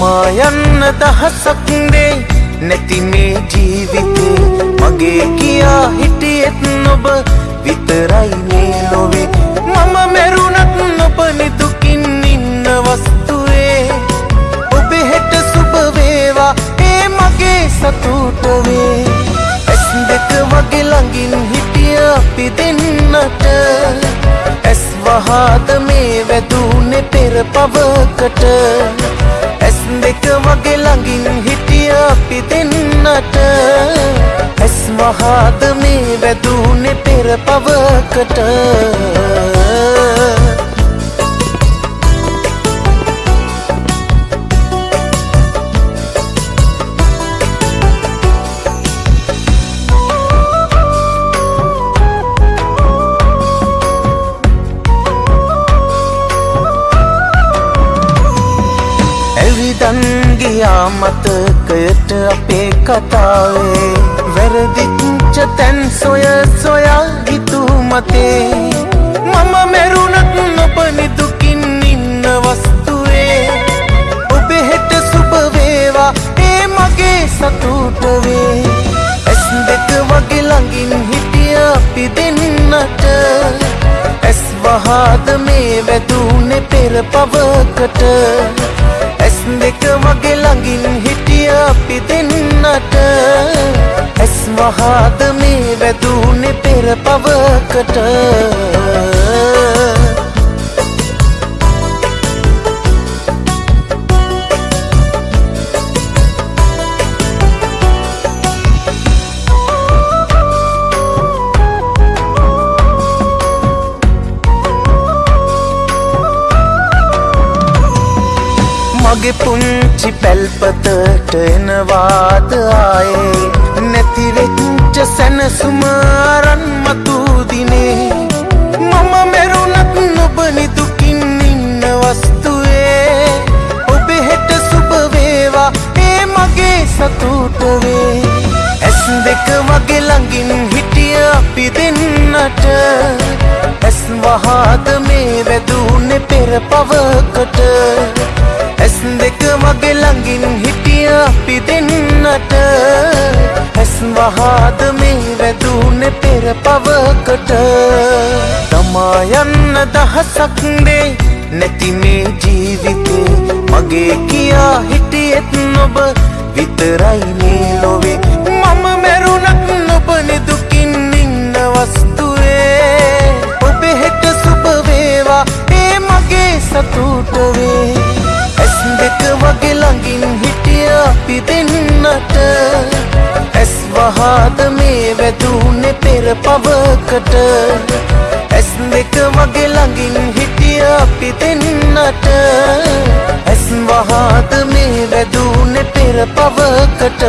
තමා යන්න දහසක්දේ නැති මේ ජීවිතේ. මගේ කියා හිටියෙත් නොබ විතරයි මේ ලොවේ. මම මැරුණත් නොබ නිදුකින් ඉන්න වස්තුවේ. ඔබ හෙට සුභවේවා ඒ මගේ සතුටවේ ඇස් දෙක වගේ ළඟින් හිටිය අපි දෙන්නට. ඇස් වහාද මේ වැදුනේ පෙර පවකට. ඇස් දෙක වගේ ළඟින් හිටිය අපි දෙන්නට. ඇස් වහාද මේ වැදුනේ පෙර පවකට. ගියා මතකයට අපේ කතාවේ වැරදිච්ච තැන් සොය සොයා හිතු මතේ මම මැරුණත් නොබ නිදුකින් ඉන්න වස්තුවේ. ඔබ හෙට සුභවේවා ඒ මගේ සතුටවේ. ඇස් දෙක වගේ ළඟින් හිටිය අපි දෙන්නට. ඇස් වහාද මේ වැදුනේ පෙර පවකට. ඇස් දෙක වගේ ළඟින් හිටිය අපි දෙන්නට. ඇස් වහාද මේ වැදුනේ පෙර පවකට. මගේ පුංචි පැල්පතට එනවාද ආයේ? නැතිවෙච්ච සැනසුම අරන් මතුදිනේ මම මෙරුණත් නොබ නිදුකින් ඉන්න වස්තුවේ. ඔබ හෙට සුභවේවා ඒ මගේ සතුටවේ ඇස් දෙක වගේ ළඟින් හිටිය අපි දෙන්නට. ඇස් වහාද මේ වැදුනේ පෙර පවකට. ඇස් වහාද මේ වැදුනේ පෙර පවකට. තමා යන්න දහසක්දේ නැති මේ ජීවිතේ. මගේ කියා හිටියෙත් නොබ විතරයි මේ ලොවේ. මම මැරුණත් නොබ නිදුකින් ඉන්න වස්තුවේ. ඔබ හෙට සුභවේවා ඒ මගේ සතුටවේ. ඇස් දෙක වගේ ළඟින් හිටිය අපි දෙන්නට ඇස් වහාද මේ වැදුනේ පෙර පවකට. ඇස් දෙක වගේ ළඟින් හිටිය අපි දෙන්නට. ඇස් වහාද මේ වැදුනේ පෙර පවකට.